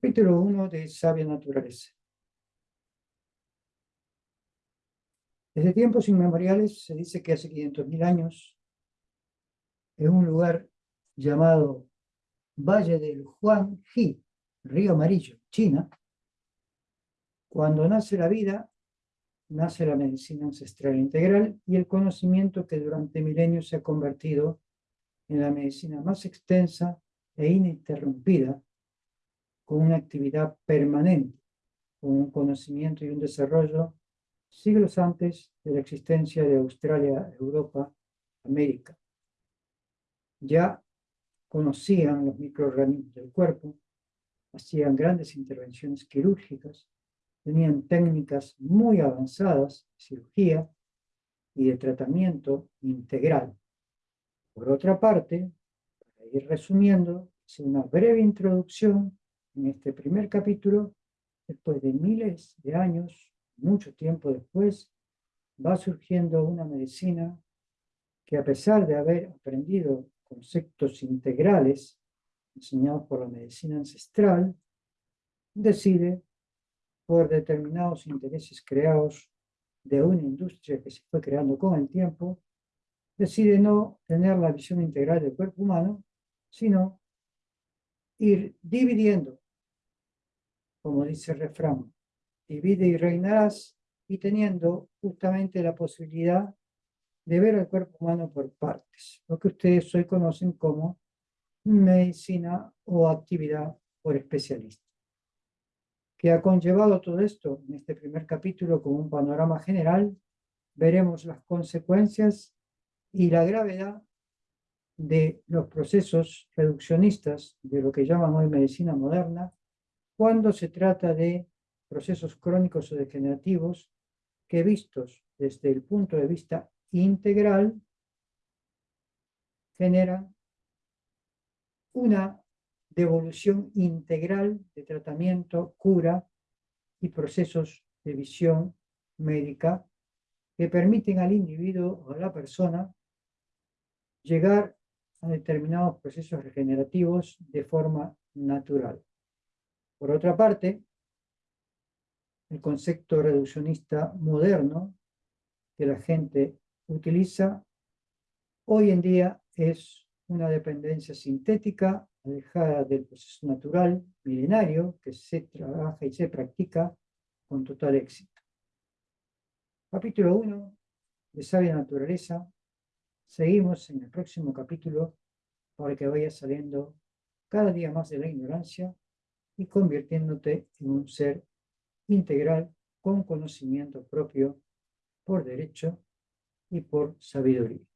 Capítulo 1 de Sabia Naturaleza. Desde tiempos inmemoriales se dice que hace 500.000 años, en un lugar llamado Valle del Huangji, Río Amarillo, China, cuando nace la vida, nace la medicina ancestral integral y el conocimiento que durante milenios se ha convertido en la medicina más extensa e ininterrumpida, con una actividad permanente, con un conocimiento y un desarrollo siglos antes de la existencia de Australia, Europa, América. Ya conocían los microorganismos del cuerpo, hacían grandes intervenciones quirúrgicas, tenían técnicas muy avanzadas de cirugía y de tratamiento integral. Por otra parte, para ir resumiendo, hice una breve introducción en este primer capítulo, después de miles de años mucho tiempo después, va surgiendo una medicina que a pesar de haber aprendido conceptos integrales enseñados por la medicina ancestral, decide, por determinados intereses creados de una industria que se fue creando con el tiempo, decide no tener la visión integral del cuerpo humano, sino ir dividiendo, como dice el refrán, divide y reinarás, y teniendo justamente la posibilidad de ver al cuerpo humano por partes, lo que ustedes hoy conocen como medicina o actividad por especialista. ¿Qué ha conllevado todo esto? En este primer capítulo, con un panorama general, veremos las consecuencias y la gravedad de los procesos reduccionistas de lo que llaman hoy medicina moderna, cuando se trata de procesos crónicos o degenerativos que vistos desde el punto de vista integral generan una devolución integral de tratamiento, cura y procesos de visión médica que permiten al individuo o a la persona llegar a determinados procesos regenerativos de forma natural. Por otra parte, el concepto reduccionista moderno que la gente utiliza, hoy en día es una dependencia sintética alejada del proceso natural milenario que se trabaja y se practica con total éxito. Capítulo 1 de Sabia Naturaleza. Seguimos en el próximo capítulo para que vaya saliendo cada día más de la ignorancia y convirtiéndote en un ser integral con conocimiento propio por derecho y por sabiduría.